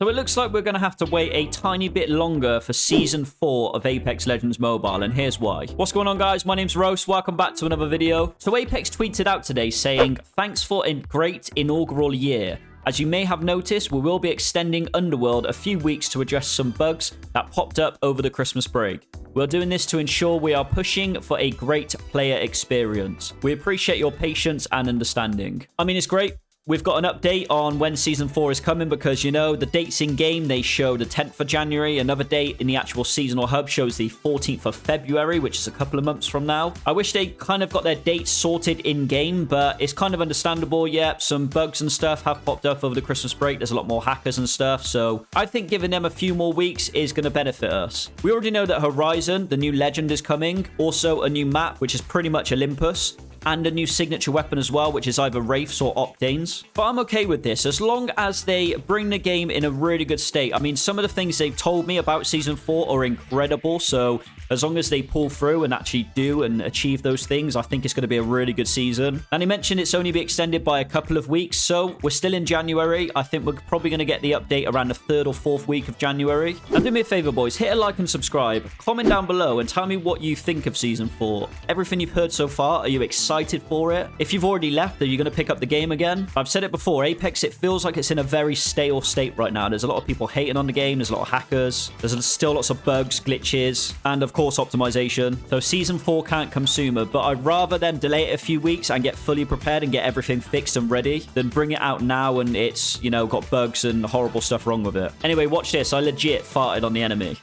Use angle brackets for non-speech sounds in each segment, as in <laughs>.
So it looks like we're going to have to wait a tiny bit longer for Season 4 of Apex Legends Mobile, and here's why. What's going on, guys? My name's Roast. Welcome back to another video. So Apex tweeted out today saying, Thanks for a great inaugural year. As you may have noticed, we will be extending Underworld a few weeks to address some bugs that popped up over the Christmas break. We're doing this to ensure we are pushing for a great player experience. We appreciate your patience and understanding. I mean, it's great. We've got an update on when Season 4 is coming because, you know, the dates in-game, they show the 10th of January. Another date in the actual seasonal hub shows the 14th of February, which is a couple of months from now. I wish they kind of got their dates sorted in-game, but it's kind of understandable. Yeah, some bugs and stuff have popped up over the Christmas break. There's a lot more hackers and stuff, so I think giving them a few more weeks is going to benefit us. We already know that Horizon, the new legend, is coming. Also, a new map, which is pretty much Olympus and a new signature weapon as well, which is either Wraiths or Octanes. But I'm okay with this, as long as they bring the game in a really good state. I mean, some of the things they've told me about Season 4 are incredible, so as long as they pull through and actually do and achieve those things, I think it's going to be a really good season. And he mentioned it's only be extended by a couple of weeks, so we're still in January. I think we're probably going to get the update around the third or fourth week of January. And do me a favor, boys, hit a like and subscribe. Comment down below and tell me what you think of Season 4. Everything you've heard so far, are you excited for it? If you've already left, are you going to pick up the game again? I've said it before, Apex, it feels like it's in a very stale state right now. There's a lot of people hating on the game. There's a lot of hackers. There's still lots of bugs, glitches, and of course, optimization optimization. So season 4 can't come sooner, but I'd rather them delay it a few weeks and get fully prepared and get everything fixed and ready than bring it out now and it's, you know, got bugs and horrible stuff wrong with it. Anyway, watch this. I legit farted on the enemy.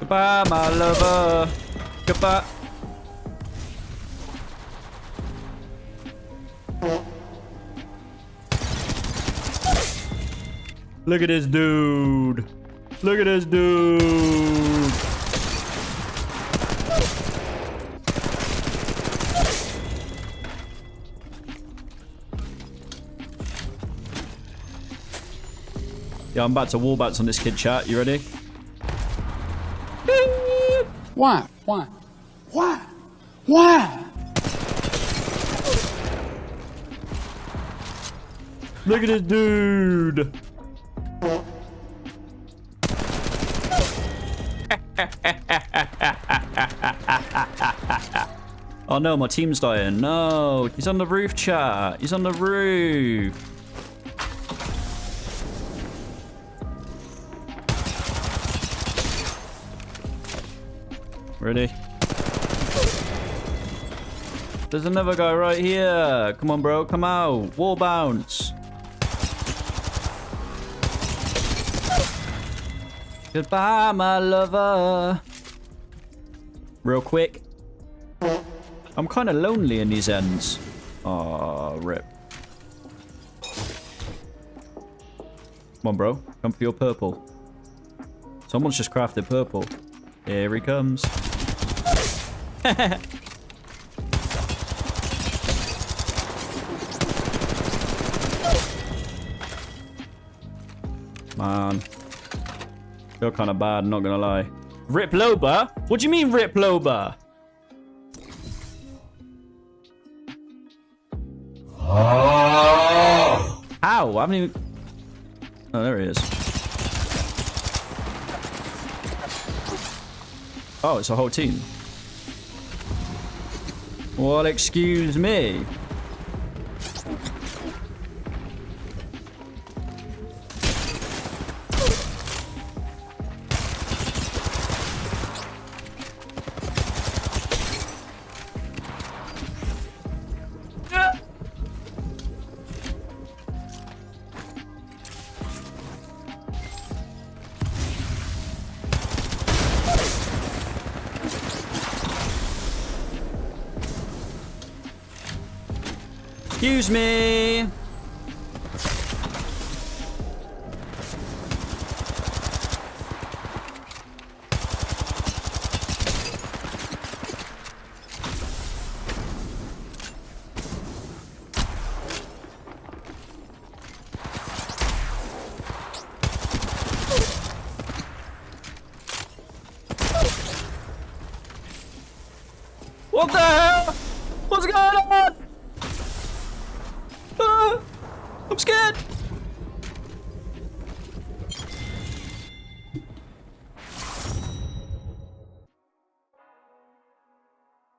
Goodbye, my lover. Goodbye. Look at this dude. Look at this dude. Yeah, I'm about to wall bounce on this kid chat. You ready? Why? Why? Why? Why? Look at this dude. <laughs> oh no, my team's dying. No, he's on the roof, chat. He's on the roof. Ready? There's another guy right here. Come on, bro. Come out. Wall bounce. Goodbye, my lover. Real quick. I'm kind of lonely in these ends. Aw, rip. Come on, bro. Come for your purple. Someone's just crafted purple. Here he comes. <laughs> Man. Feel kind of bad, not gonna lie. Rip Loba? What do you mean Rip Loba? Oh. How? I haven't even... Oh, there he is. Oh, it's a whole team. Well, excuse me. Excuse me. What the hell? What's going on?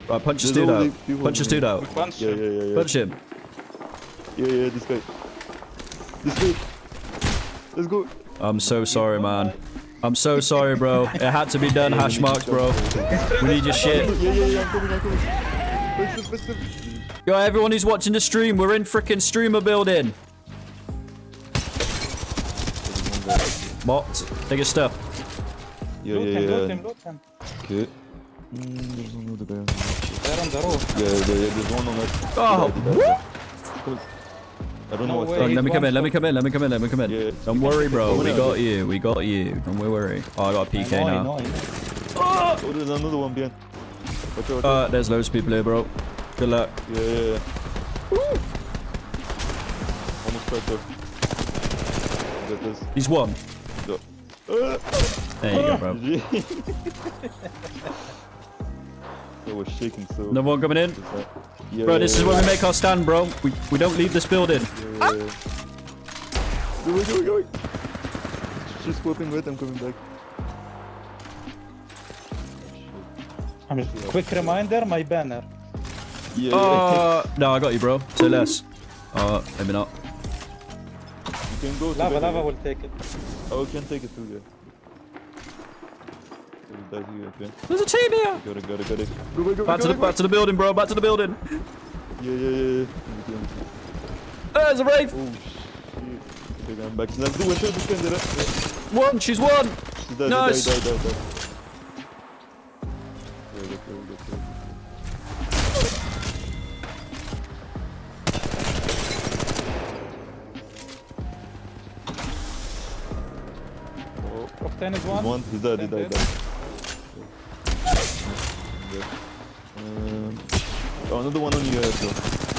Right, punch this There's dude out. Punch this dude out. Punch Yeah, him. yeah, yeah, yeah. Punch him. Yeah, yeah, this guy. This guy. Let's go. I'm so sorry, man. I'm so sorry, bro. It had to be done, hash marks, bro. We need your shit. Yeah, yeah, yeah, I'm coming, I'm coming. Let's go, let's. Yo, everyone who's watching the stream, we're in freaking streamer building. What? Take your stuff. Yeah, Loot yeah, him, loot yeah. him, loot him. Okay. Mm, there's another guy. They're on the roof. Yeah, yeah, yeah, there's one on that. Oh, died. I don't know No what's. Oh, that. let me come in, let me come in, let me come in, let me come in. Yeah. Don't worry, bro. We got you. We got you. Don't worry. Oh, I got a I PK know, now. I know. Oh, there's another one behind. Watch out, watch out. Uh, there's loads of people here, bro. Good luck. Yeah, yeah, yeah. Almost cracked up. Got this. He's one. Go. Uh, There you go, bro. <laughs> I was shaking so. Another one coming in. Yeah, Bro, yeah, this is yeah, where we make our stand, bro. We, we don't leave this building. Yeah, yeah, yeah. Go, go, go, go. She's swapping with, I'm coming back. I'm just- Quick reminder, my banner. Yeah, yeah. Uh, no, I got you, bro. Say less. Uh, maybe not. You can go to Lava, lava will take it. Oh, we can take it through there. There's a team here. Got it, got it, got it. Go, go, go, Back go, to the go. back to the building, bro. Back to the building. Yeah, yeah, yeah, yeah. There's a wraith. Oh, shit. Okay, I'm back. Let's do it, let's defend it. Yeah. One. She's one. She died, Nice. die, die, die, die. Oh, Octane is one. one. He's dead, he died, Dead. died. Oh, another one on you as.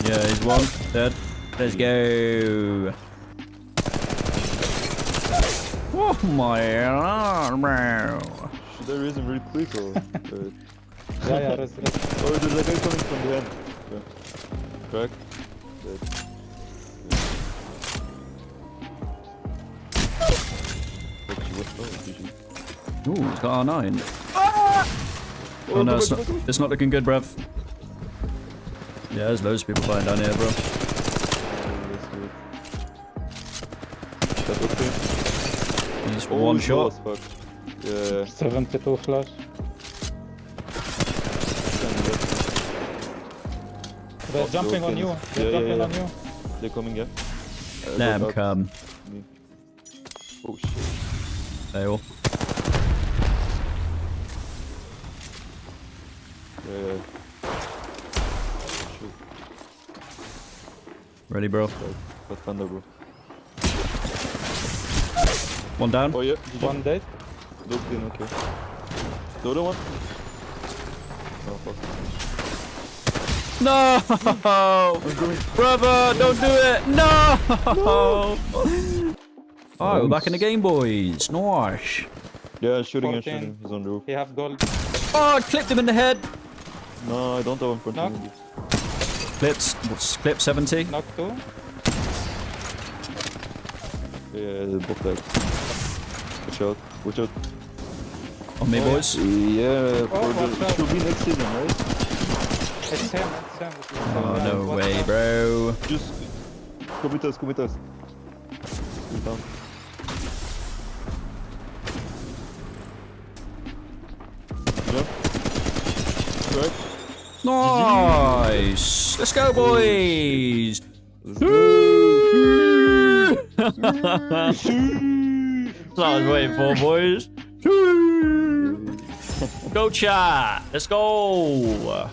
Yeah, he's one. Dead. Let's go. Oh my god, bro. Should I him really quick or? uh, <laughs> Yeah, yeah, rest, rest. oh, there's a guy coming from behind. Okay. Crack. Dead. What oh, Ooh, he's got R9. Oh, Oh no, it's not, it's not looking good, bruv. Yeah, there's loads of people flying down here, bro. go back. That's okay. He's Oh, one shot. as fuck. Yeah. 72 flash. They're Oh, jumping on you. Yeah, They're yeah, jumping yeah. on you. They're coming, yeah. Uh, Let go come. Oh shit. They all. Yeah, Ready, bro. Got, got thunder, bro. One down. Oh yeah. One dead. Look in, okay. The other one? Oh fuck. No! <laughs> Brother, don't do it! No! Oh, <laughs> we're back in the game, boys. Nice. Yeah, shooting and 14. shooting. He's on the roof. He have gold. Oh, I clipped him in the head. No, I don't have him front Knock. of me. Clips. Clip 70. Knock two. Yeah, they're both dead. Watch out. Watch out. On me, Oh, boys. Yeah, for Oh, the, it should be next season, right? It's him, it's him. Oh, Yeah, no watch way, out. bro. Just come with us, come with us. He's down. Jump. Right. Nice. Let's go, boys. That's what I was waiting for, boys. <laughs> Go chat. Let's go.